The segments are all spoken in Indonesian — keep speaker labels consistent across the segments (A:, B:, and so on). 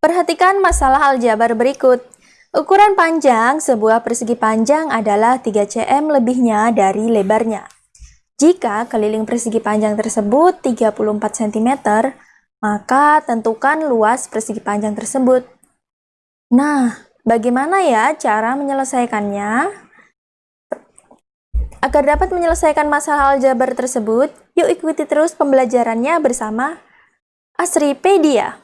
A: Perhatikan masalah aljabar berikut. Ukuran panjang sebuah persegi panjang adalah 3 cm lebihnya dari lebarnya. Jika keliling persegi panjang tersebut 34 cm, maka tentukan luas persegi panjang tersebut. Nah, bagaimana ya cara menyelesaikannya? Agar dapat menyelesaikan masalah aljabar tersebut, yuk ikuti terus pembelajarannya bersama Asripedia.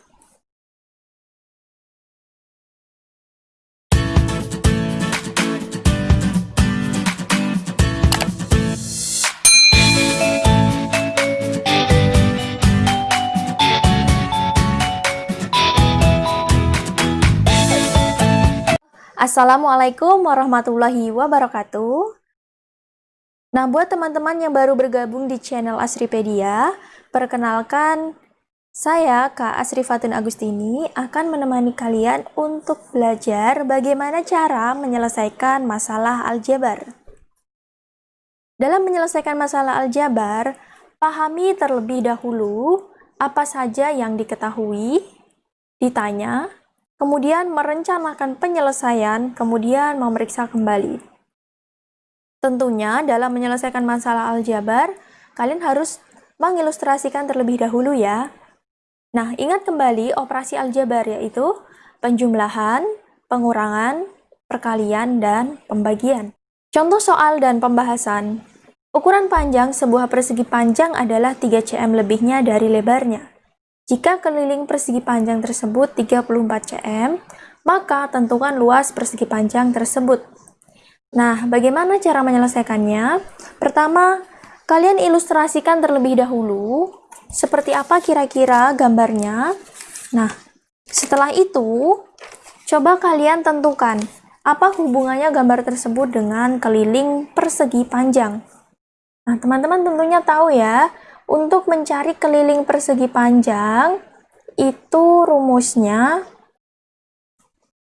A: Assalamualaikum warahmatullahi wabarakatuh. Nah, buat teman-teman yang baru bergabung di channel Asripedia, perkenalkan saya Kak Asri Fatun Agustini akan menemani kalian untuk belajar bagaimana cara menyelesaikan masalah aljabar. Dalam menyelesaikan masalah aljabar, pahami terlebih dahulu apa saja yang diketahui, ditanya, kemudian merencanakan penyelesaian, kemudian memeriksa kembali. Tentunya dalam menyelesaikan masalah aljabar, kalian harus mengilustrasikan terlebih dahulu ya. Nah, ingat kembali operasi aljabar yaitu penjumlahan, pengurangan, perkalian, dan pembagian. Contoh soal dan pembahasan. Ukuran panjang sebuah persegi panjang adalah 3 cm lebihnya dari lebarnya. Jika keliling persegi panjang tersebut 34 cm, maka tentukan luas persegi panjang tersebut. Nah, bagaimana cara menyelesaikannya? Pertama, kalian ilustrasikan terlebih dahulu seperti apa kira-kira gambarnya. Nah, setelah itu, coba kalian tentukan apa hubungannya gambar tersebut dengan keliling persegi panjang. Nah, teman-teman tentunya tahu ya, untuk mencari keliling persegi panjang, itu rumusnya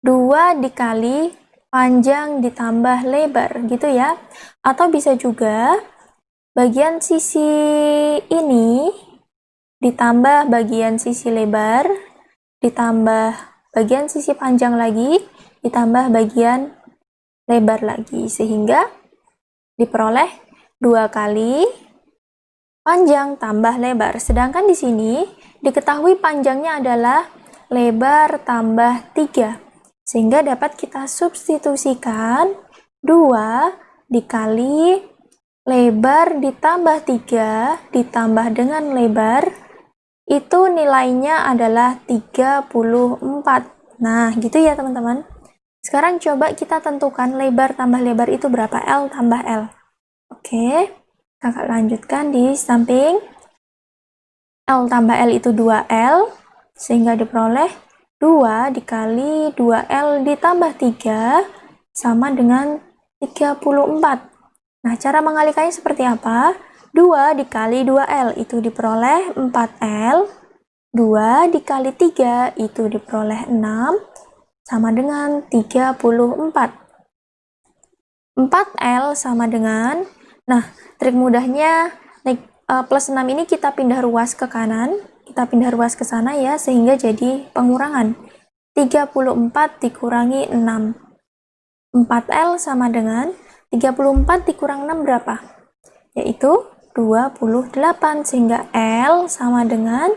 A: 2 dikali panjang ditambah lebar, gitu ya. Atau bisa juga bagian sisi ini ditambah bagian sisi lebar, ditambah bagian sisi panjang lagi, ditambah bagian lebar lagi. Sehingga diperoleh dua kali panjang tambah lebar. Sedangkan di sini diketahui panjangnya adalah lebar tambah 3. Sehingga dapat kita substitusikan 2 dikali lebar ditambah 3 ditambah dengan lebar itu nilainya adalah 34. Nah, gitu ya teman-teman. Sekarang coba kita tentukan lebar tambah lebar itu berapa? L tambah L. Oke. Kakak lanjutkan di samping L tambah L itu 2L, sehingga diperoleh 2 dikali 2L ditambah 3 sama dengan 34. Nah, cara mengalikannya seperti apa? 2 dikali 2L itu diperoleh 4L, 2 dikali 3 itu diperoleh 6, sama dengan 34. 4L sama dengan, nah Trik mudahnya, uh, plus 6 ini kita pindah ruas ke kanan, kita pindah ruas ke sana ya, sehingga jadi pengurangan. 34 dikurangi 6. 4L sama dengan 34 dikurang 6 berapa? Yaitu 28, sehingga L sama dengan,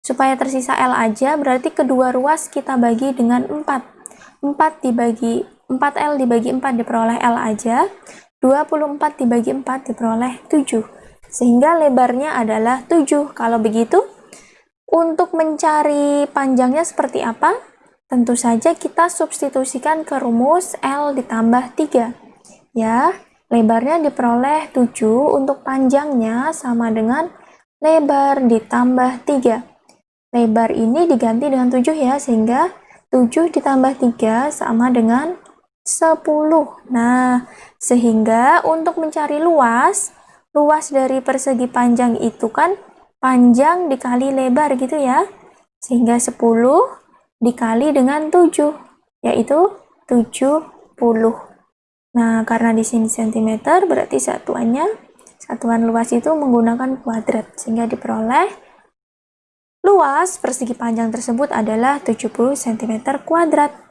A: supaya tersisa L aja, berarti kedua ruas kita bagi dengan 4. 4 dibagi 4L dibagi 4 diperoleh L aja, 24 dibagi 4 diperoleh 7. Sehingga lebarnya adalah 7. Kalau begitu, untuk mencari panjangnya seperti apa? Tentu saja kita substitusikan ke rumus L ditambah 3. Ya, lebarnya diperoleh 7, untuk panjangnya sama dengan lebar ditambah 3. Lebar ini diganti dengan 7 ya, sehingga 7 ditambah 3 sama dengan 10. Nah, sehingga untuk mencari luas, luas dari persegi panjang itu kan panjang dikali lebar gitu ya. Sehingga 10 dikali dengan 7, yaitu 70. Nah, karena di sini cm berarti satuannya, satuan luas itu menggunakan kuadrat. Sehingga diperoleh luas persegi panjang tersebut adalah 70 cm kuadrat.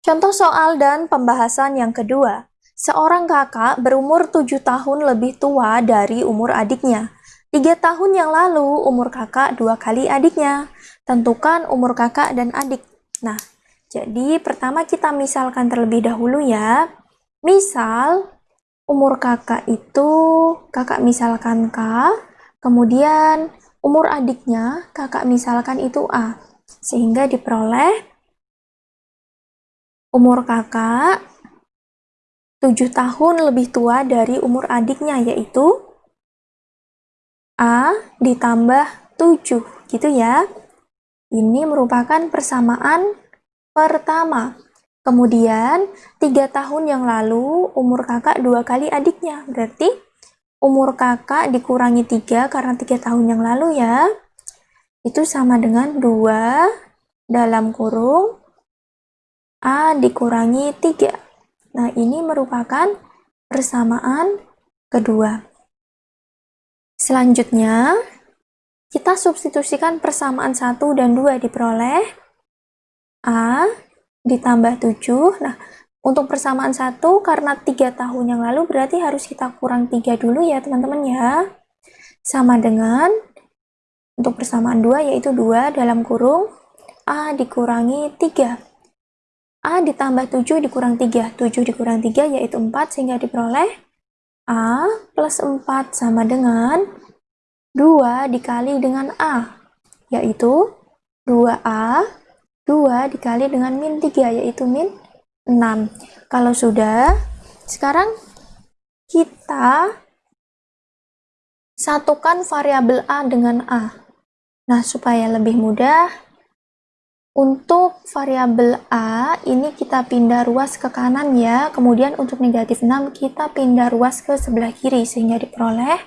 A: Contoh soal dan pembahasan yang kedua. Seorang kakak berumur 7 tahun lebih tua dari umur adiknya. Tiga tahun yang lalu, umur kakak dua kali adiknya. Tentukan umur kakak dan adik. Nah, jadi pertama kita misalkan terlebih dahulu ya. Misal, umur kakak itu, kakak misalkan K, kemudian umur adiknya, kakak misalkan itu A. Sehingga diperoleh umur kakak 7 tahun lebih tua dari umur adiknya yaitu A ditambah 7 gitu ya. Ini merupakan persamaan pertama. Kemudian, tiga tahun yang lalu umur kakak dua kali adiknya. Berarti umur kakak dikurangi tiga karena tiga tahun yang lalu ya. Itu sama dengan 2 dalam kurung A dikurangi 3. Nah, ini merupakan persamaan kedua. Selanjutnya, kita substitusikan persamaan 1 dan 2 diperoleh A ditambah 7. Nah, untuk persamaan 1 karena 3 tahun yang lalu berarti harus kita kurang 3 dulu ya teman-teman ya. Sama dengan untuk persamaan 2 yaitu 2 dalam kurung A dikurangi 3. A ditambah 7 dikurang 3. 7 dikurang 3 yaitu 4 sehingga diperoleh A plus 4 sama dengan 2 dikali dengan A yaitu 2A 2 dikali dengan min 3 yaitu min 6. Kalau sudah, sekarang kita satukan variabel A dengan A. Nah, supaya lebih mudah, untuk variabel A, ini kita pindah ruas ke kanan ya. Kemudian untuk negatif 6, kita pindah ruas ke sebelah kiri, sehingga diperoleh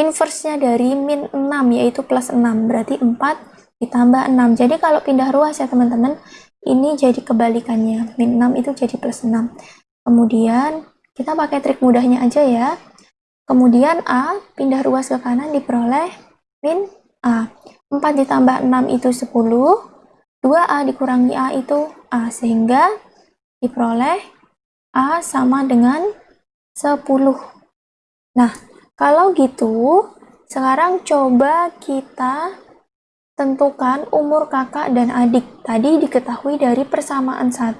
A: inversenya dari min 6, yaitu plus 6. Berarti 4 ditambah 6. Jadi kalau pindah ruas ya teman-teman, ini jadi kebalikannya. Min 6 itu jadi plus 6. Kemudian, kita pakai trik mudahnya aja ya. Kemudian A, pindah ruas ke kanan, diperoleh min A. 4 ditambah 6 itu 10. 2A dikurangi A itu A, sehingga diperoleh A sama dengan 10. Nah, kalau gitu, sekarang coba kita tentukan umur kakak dan adik. Tadi diketahui dari persamaan 1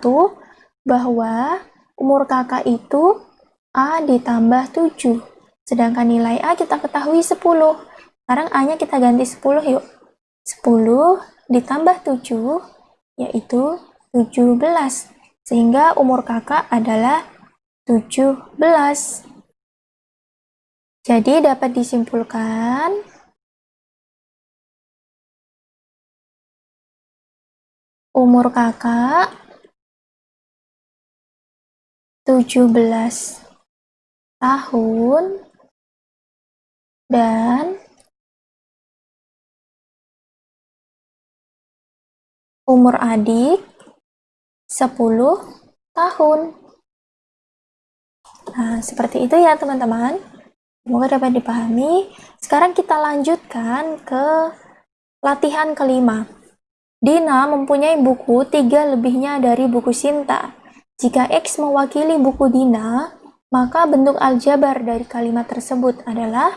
A: bahwa umur kakak itu A ditambah 7. Sedangkan nilai A kita ketahui 10. Sekarang A-nya kita ganti 10 yuk. 10 ditambah 7 yaitu 17 sehingga umur kakak adalah 17 jadi dapat disimpulkan umur kakak 17 tahun dan Umur adik 10 tahun. Nah, seperti itu ya teman-teman. Semoga dapat dipahami. Sekarang kita lanjutkan ke latihan kelima. Dina mempunyai buku tiga lebihnya dari buku Sinta. Jika X mewakili buku Dina, maka bentuk aljabar dari kalimat tersebut adalah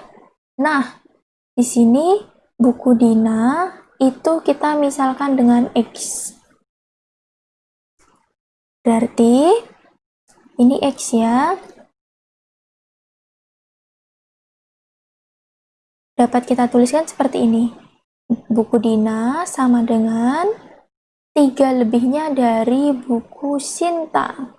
A: Nah, di sini buku Dina itu kita misalkan dengan X. Berarti ini X ya. Dapat kita tuliskan seperti ini. Buku Dina sama dengan tiga lebihnya dari buku Sinta.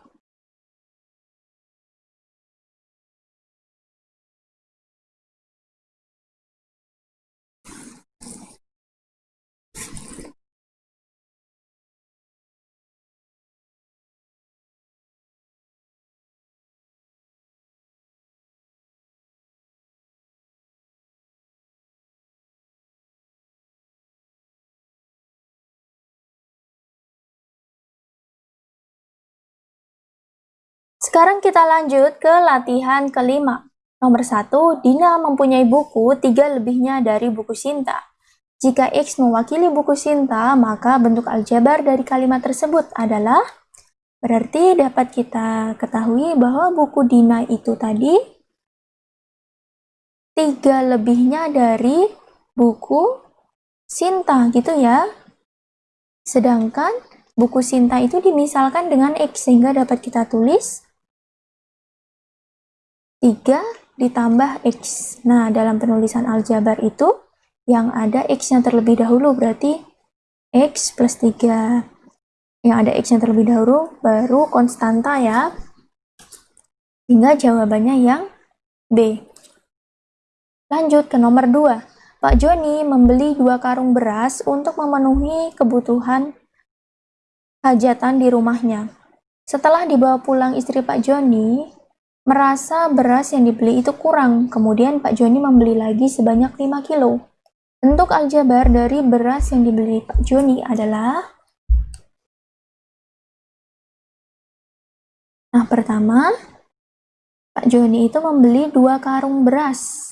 A: Sekarang kita lanjut ke latihan kelima. Nomor satu, Dina mempunyai buku tiga lebihnya dari buku Sinta. Jika X mewakili buku Sinta, maka bentuk aljabar dari kalimat tersebut adalah Berarti dapat kita ketahui bahwa buku Dina itu tadi tiga lebihnya dari buku Sinta gitu ya. Sedangkan buku Sinta itu dimisalkan dengan X sehingga dapat kita tulis 3 ditambah X. Nah, dalam penulisan aljabar itu yang ada X-nya terlebih dahulu berarti X plus 3 yang ada X-nya terlebih dahulu baru konstanta ya. Hingga jawabannya yang B. Lanjut ke nomor 2 Pak Joni membeli dua karung beras untuk memenuhi kebutuhan hajatan di rumahnya. Setelah dibawa pulang istri Pak Joni merasa beras yang dibeli itu kurang kemudian Pak Joni membeli lagi sebanyak 5 kilo Bentuk aljabar dari beras yang dibeli Pak Joni adalah Nah, pertama, Pak Joni itu membeli dua karung beras.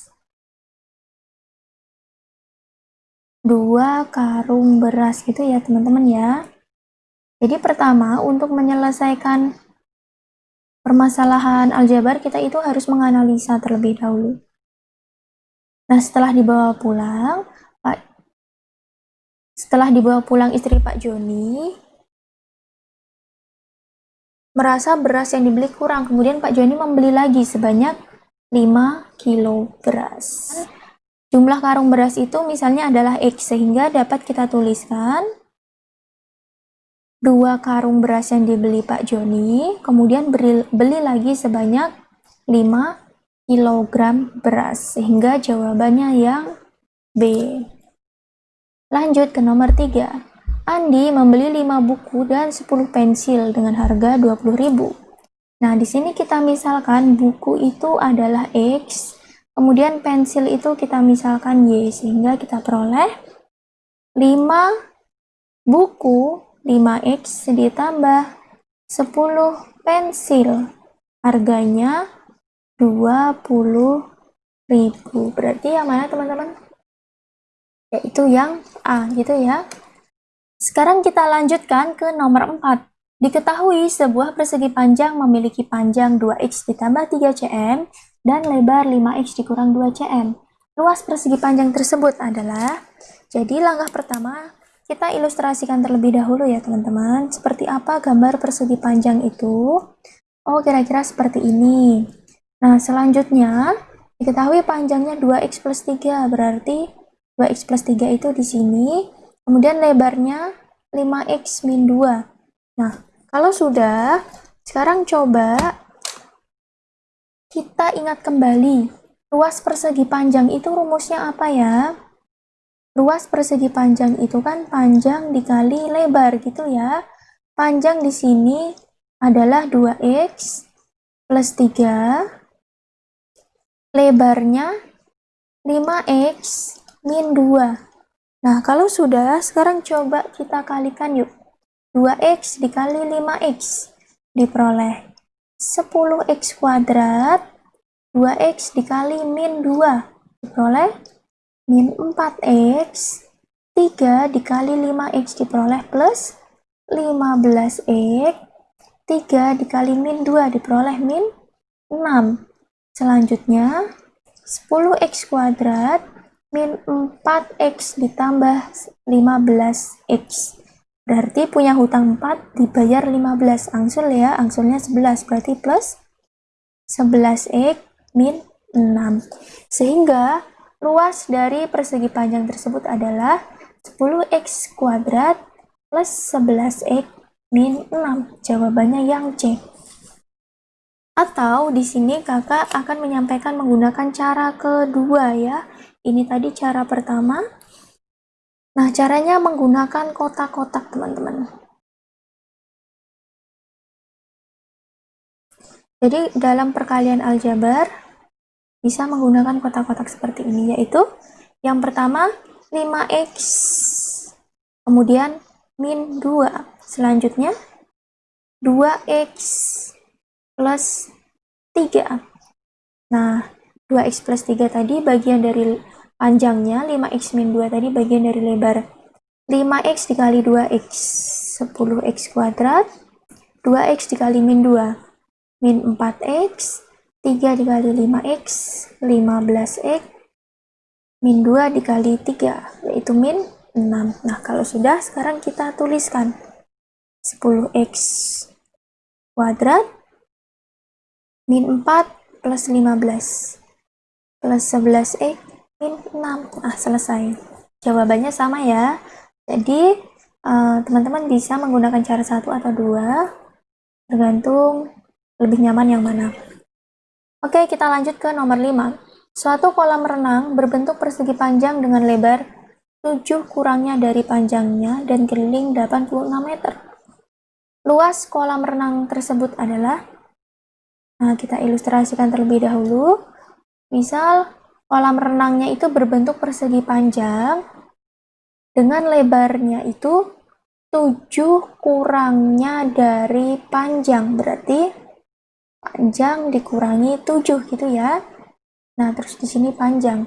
A: Dua karung beras gitu ya, teman-teman ya. Jadi pertama, untuk menyelesaikan permasalahan aljabar, kita itu harus menganalisa terlebih dahulu. Nah, setelah dibawa pulang, Pak setelah dibawa pulang istri Pak Joni, merasa beras yang dibeli kurang. Kemudian Pak Joni membeli lagi sebanyak 5 kilo beras. Jumlah karung beras itu misalnya adalah X, sehingga dapat kita tuliskan dua karung beras yang dibeli Pak Joni, kemudian beri, beli lagi sebanyak 5 kilogram beras sehingga jawabannya yang B. Lanjut ke nomor 3 Andi membeli 5 buku dan 10 pensil dengan harga 20.000 nah di sini kita misalkan buku itu adalah X kemudian pensil itu kita misalkan Y sehingga kita peroleh 5 buku 5X ditambah 10 pensil. Harganya 20 ribu. Berarti yang mana teman-teman? Yaitu yang A gitu ya. Sekarang kita lanjutkan ke nomor 4 diketahui sebuah persegi panjang memiliki panjang 2x ditambah 3 cm dan lebar 5x dikurang 2 cm. Luas persegi panjang tersebut adalah jadi langkah pertama kita ilustrasikan terlebih dahulu ya teman-teman. Seperti apa gambar persegi panjang itu? Oh kira-kira seperti ini. Nah, selanjutnya diketahui panjangnya 2x plus 3, berarti 2x plus 3 itu di sini, kemudian lebarnya 5x min 2. Nah, kalau sudah, sekarang coba kita ingat kembali, luas persegi panjang itu rumusnya apa ya? Luas persegi panjang itu kan panjang dikali lebar gitu ya. Panjang di sini adalah 2x plus 3 lebarnya 5x min 2. Nah, kalau sudah, sekarang coba kita kalikan yuk. 2x dikali 5x diperoleh 10x kuadrat 2x dikali min 2 diperoleh min 4x 3 dikali 5x diperoleh plus 15x 3 dikali min 2 diperoleh min 6 Selanjutnya, 10x kuadrat min 4x ditambah 15x. Berarti punya hutang 4 dibayar 15. Angsul ya, angsulnya 11. Berarti plus 11x min 6. Sehingga luas dari persegi panjang tersebut adalah 10x kuadrat plus 11x min 6. Jawabannya yang C. Atau di sini kakak akan menyampaikan menggunakan cara kedua ya. Ini tadi cara pertama. Nah, caranya menggunakan kotak-kotak teman-teman. Jadi dalam perkalian aljabar bisa menggunakan kotak-kotak seperti ini yaitu yang pertama 5x kemudian min 2 selanjutnya 2x plus 3. Nah, 2x plus 3 tadi bagian dari panjangnya 5x min 2 tadi bagian dari lebar 5x dikali 2x 10x kuadrat 2x dikali min 2 min 4x 3 dikali 5x 15x min 2 dikali 3 yaitu min 6 nah kalau sudah sekarang kita tuliskan 10x kuadrat min 4 plus 15 plus 11x min 6 ah selesai. Jawabannya sama ya. Jadi eh, teman-teman uh, bisa menggunakan cara satu atau dua, tergantung lebih nyaman yang mana. Oke, kita lanjut ke nomor 5. Suatu kolam renang berbentuk persegi panjang dengan lebar 7 kurangnya dari panjangnya dan keliling 86 meter. Luas kolam renang tersebut adalah Nah, kita ilustrasikan terlebih dahulu. Misal, kolam renangnya itu berbentuk persegi panjang dengan lebarnya itu 7 kurangnya dari panjang berarti panjang dikurangi 7 gitu ya. Nah terus di sini panjang.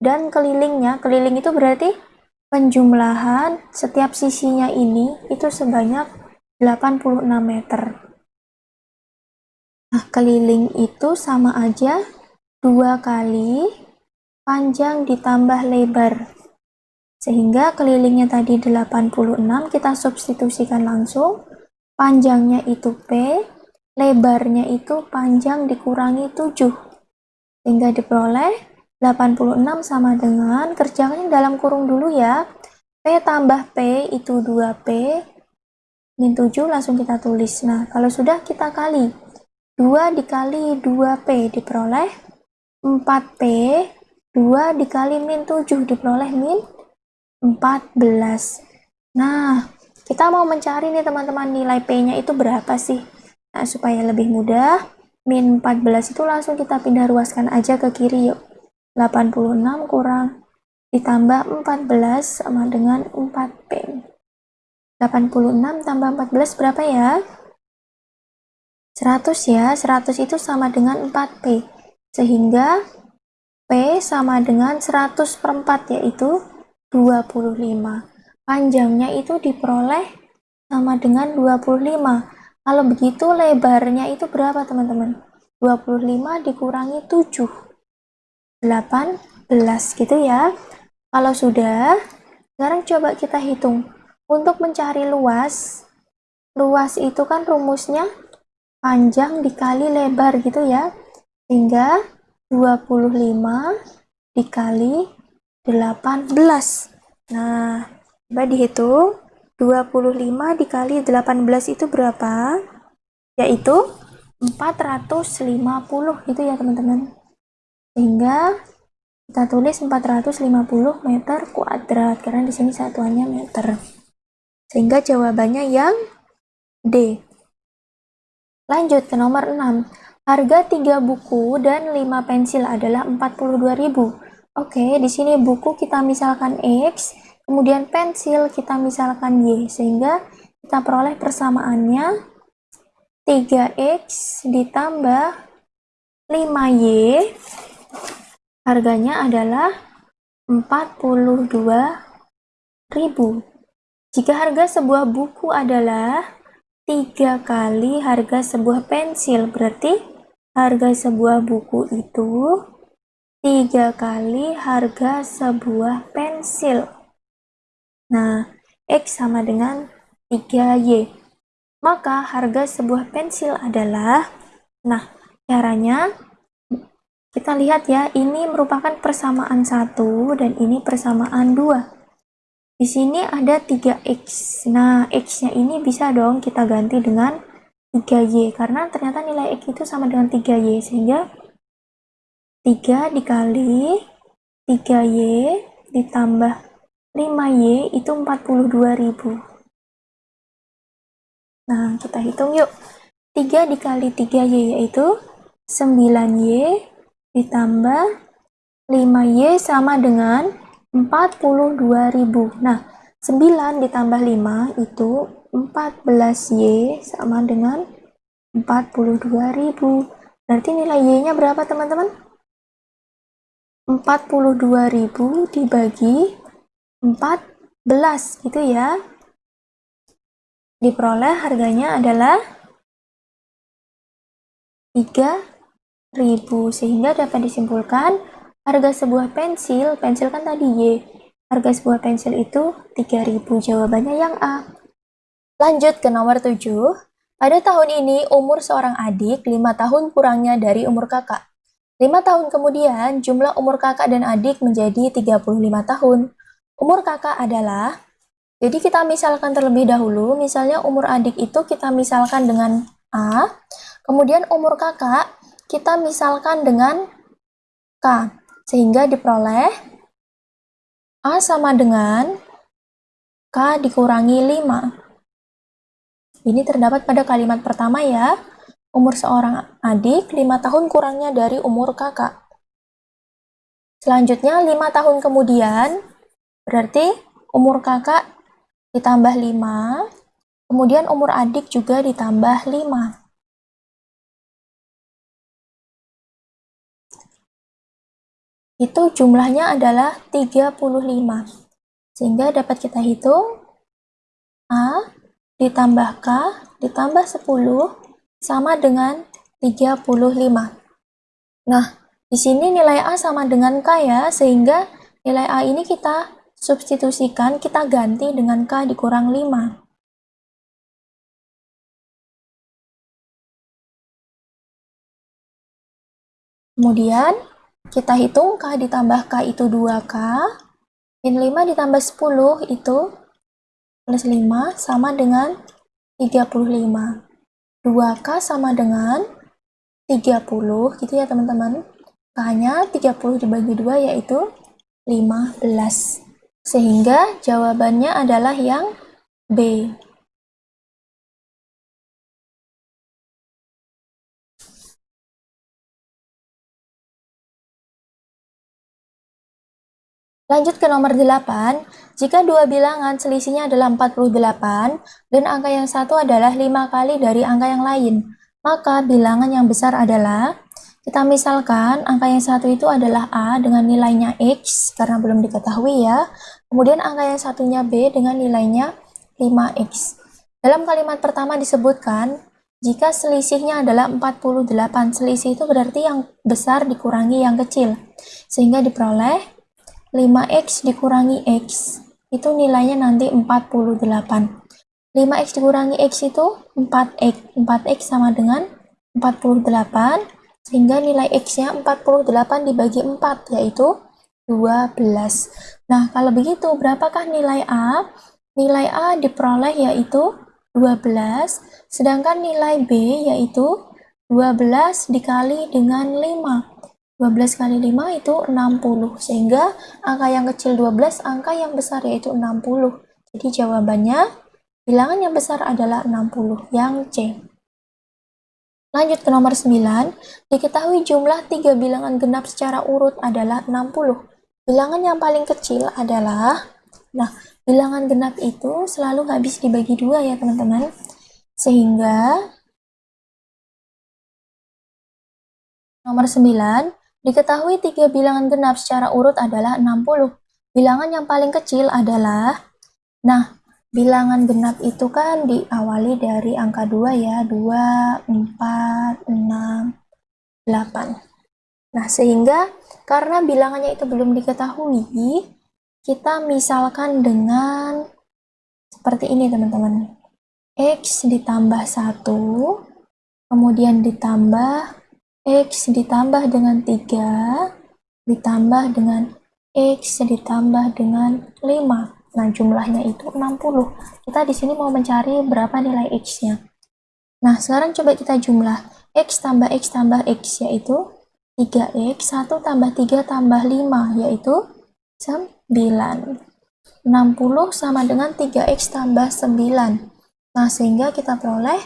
A: Dan kelilingnya keliling itu berarti penjumlahan setiap sisinya ini itu sebanyak 86 meter. Nah keliling itu sama aja dua kali panjang ditambah lebar. Sehingga kelilingnya tadi 86 kita substitusikan langsung. Panjangnya itu P, lebarnya itu panjang dikurangi 7. Sehingga diperoleh 86 sama dengan, kerjakan dalam kurung dulu ya. P tambah P itu 2P, min 7 langsung kita tulis. Nah, kalau sudah kita kali. 2 dikali 2P diperoleh 4P, 2 dikali min 7 diperoleh min 14. Nah, kita mau mencari nih teman-teman nilai P-nya itu berapa sih? Nah, supaya lebih mudah, min 14 itu langsung kita pindah ruaskan aja ke kiri yuk. 86 kurang ditambah 14 sama dengan 4P. 86 tambah 14 berapa ya? 100 ya, 100 itu sama dengan 4P. Sehingga P sama dengan 100 per 4 yaitu 25. Panjangnya itu diperoleh sama dengan 25. Kalau begitu lebarnya itu berapa teman-teman? 25 dikurangi 7. 18 gitu ya. Kalau sudah, sekarang coba kita hitung. Untuk mencari luas, luas itu kan rumusnya panjang dikali lebar gitu ya. Sehingga 25 dikali 18. Nah, coba dihitung. 25 dikali 18 itu berapa? Yaitu 450 gitu ya teman-teman. Sehingga kita tulis 450 meter kuadrat karena di sini satuannya meter. Sehingga jawabannya yang D. Lanjut ke nomor 6. Harga 3 buku dan 5 pensil adalah 42.000. Oke, di sini buku kita misalkan X, kemudian pensil kita misalkan Y, sehingga kita peroleh persamaannya 3X ditambah 5Y, harganya adalah 42.000. Jika harga sebuah buku adalah 3 kali harga sebuah pensil, berarti harga sebuah buku itu tiga kali harga sebuah pensil. Nah, X sama dengan 3Y. Maka harga sebuah pensil adalah, nah caranya kita lihat ya, ini merupakan persamaan satu dan ini persamaan dua. Di sini ada 3X. Nah, X-nya ini bisa dong kita ganti dengan 3Y, karena ternyata nilai X itu sama dengan 3Y, sehingga 3 dikali 3Y ditambah 5Y itu 42.000. Nah, kita hitung yuk. 3 dikali 3Y yaitu 9Y ditambah 5Y sama dengan 42.000. Nah, 9 ditambah 5 itu 14Y sama dengan 42.000. Berarti nilai Y-nya berapa teman-teman? 42.000 dibagi 14 gitu ya. Diperoleh harganya adalah 3.000 sehingga dapat disimpulkan harga sebuah pensil, pensil kan tadi Y, harga sebuah pensil itu 3.000 jawabannya yang A. Lanjut ke nomor 7. Pada tahun ini umur seorang adik 5 tahun kurangnya dari umur kakak. Lima tahun kemudian, jumlah umur kakak dan adik menjadi 35 tahun. Umur kakak adalah, jadi kita misalkan terlebih dahulu, misalnya umur adik itu kita misalkan dengan A, kemudian umur kakak kita misalkan dengan K, sehingga diperoleh A sama dengan K dikurangi 5. Ini terdapat pada kalimat pertama ya. Umur seorang adik 5 tahun kurangnya dari umur kakak. Selanjutnya 5 tahun kemudian, berarti umur kakak ditambah 5, kemudian umur adik juga ditambah 5. Itu jumlahnya adalah 35. Sehingga dapat kita hitung A ditambah K ditambah 10 sama dengan 35. Nah, di sini nilai A sama dengan K ya, sehingga nilai A ini kita substitusikan, kita ganti dengan K dikurang 5. Kemudian, kita hitung K ditambah K itu 2K, min 5 ditambah 10 itu plus 5 sama dengan 35. 2K sama dengan 30 gitu ya teman-teman. K-nya 30 dibagi 2 yaitu 15. Sehingga jawabannya adalah yang B. Lanjut ke nomor 8. Jika dua bilangan selisihnya adalah 48 dan angka yang satu adalah 5 kali dari angka yang lain, maka bilangan yang besar adalah kita misalkan angka yang satu itu adalah A dengan nilainya X karena belum diketahui ya. Kemudian angka yang satunya B dengan nilainya 5X. Dalam kalimat pertama disebutkan jika selisihnya adalah 48, selisih itu berarti yang besar dikurangi yang kecil. Sehingga diperoleh 5X dikurangi X itu nilainya nanti 48. 5x dikurangi x itu 4x. 4x sama dengan 48, sehingga nilai x-nya 48 dibagi 4, yaitu 12. Nah, kalau begitu, berapakah nilai A? Nilai A diperoleh yaitu 12, sedangkan nilai B yaitu 12 dikali dengan 5. 12 kali 5 itu 60, sehingga angka yang kecil 12, angka yang besar yaitu 60. Jadi jawabannya, bilangan yang besar adalah 60, yang C. Lanjut ke nomor 9, diketahui jumlah tiga bilangan genap secara urut adalah 60. Bilangan yang paling kecil adalah, nah, bilangan genap itu selalu habis dibagi dua ya teman-teman. Sehingga, nomor 9, Diketahui tiga bilangan genap secara urut adalah 60. Bilangan yang paling kecil adalah, nah, bilangan genap itu kan diawali dari angka 2 ya, 2, 4, 6, 8. Nah, sehingga karena bilangannya itu belum diketahui, kita misalkan dengan seperti ini teman-teman. X ditambah 1, kemudian ditambah X ditambah dengan 3 ditambah dengan X ditambah dengan 5. Nah, jumlahnya itu 60. Kita di sini mau mencari berapa nilai X-nya. Nah, sekarang coba kita jumlah. X tambah X tambah X yaitu 3X, 1 tambah 3 tambah 5 yaitu 9. 60 sama dengan 3X tambah 9. Nah, sehingga kita peroleh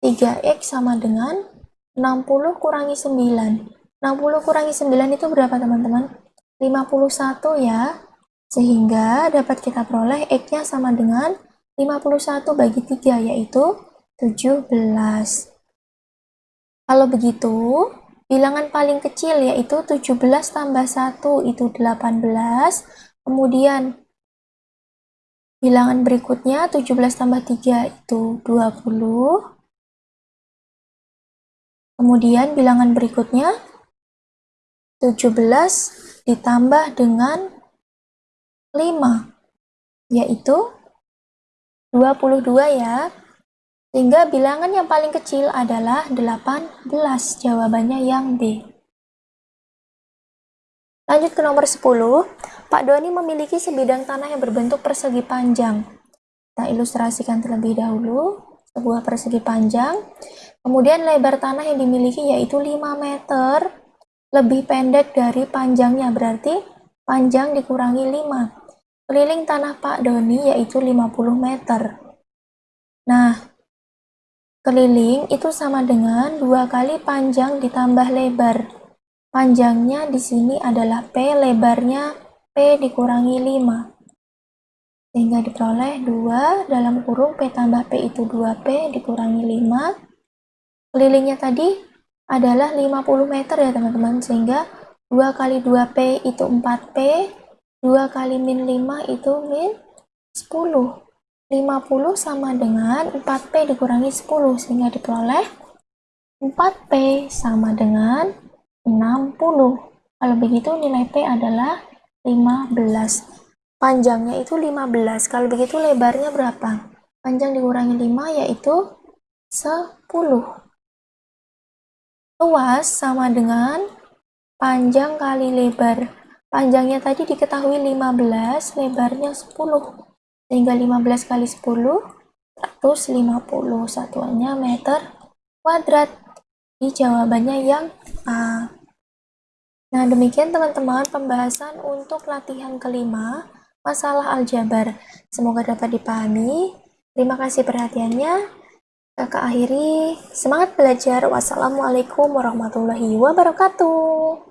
A: 3X sama dengan 60 kurangi 9. 60 kurangi 9 itu berapa teman-teman? 51 ya. Sehingga dapat kita peroleh X-nya sama dengan 51 bagi 3 yaitu 17. Kalau begitu, bilangan paling kecil yaitu 17 tambah 1 itu 18. Kemudian bilangan berikutnya 17 tambah 3 itu 20. Kemudian bilangan berikutnya 17 ditambah dengan 5 yaitu 22 ya. Sehingga bilangan yang paling kecil adalah 18. Jawabannya yang B. Lanjut ke nomor 10. Pak Doni memiliki sebidang tanah yang berbentuk persegi panjang. Kita ilustrasikan terlebih dahulu. Sebuah persegi panjang. Kemudian lebar tanah yang dimiliki yaitu 5 meter. Lebih pendek dari panjangnya. Berarti panjang dikurangi 5. Keliling tanah Pak Doni yaitu 50 meter. Nah, Keliling itu sama dengan dua kali panjang ditambah lebar. Panjangnya di sini adalah P, lebarnya P dikurangi 5. Sehingga diperoleh 2 dalam kurung P tambah P itu 2P dikurangi 5. Kelilingnya tadi adalah 50 meter ya teman-teman. Sehingga 2 kali 2P itu 4P, 2 kali min 5 itu min 10. 50 sama dengan 4P dikurangi 10 sehingga diperoleh 4P sama dengan 60. Kalau begitu nilai P adalah 15. Panjangnya itu 15. Kalau begitu lebarnya berapa? Panjang dikurangi 5 yaitu 10. Luas sama dengan panjang kali lebar. Panjangnya tadi diketahui 15, lebarnya 10 sehingga 15 kali 10 150 satuannya meter kuadrat. Di jawabannya yang A. Nah demikian teman-teman pembahasan untuk latihan kelima masalah aljabar. Semoga dapat dipahami. Terima kasih perhatiannya. Kakak akhiri. Semangat belajar. Wassalamualaikum warahmatullahi wabarakatuh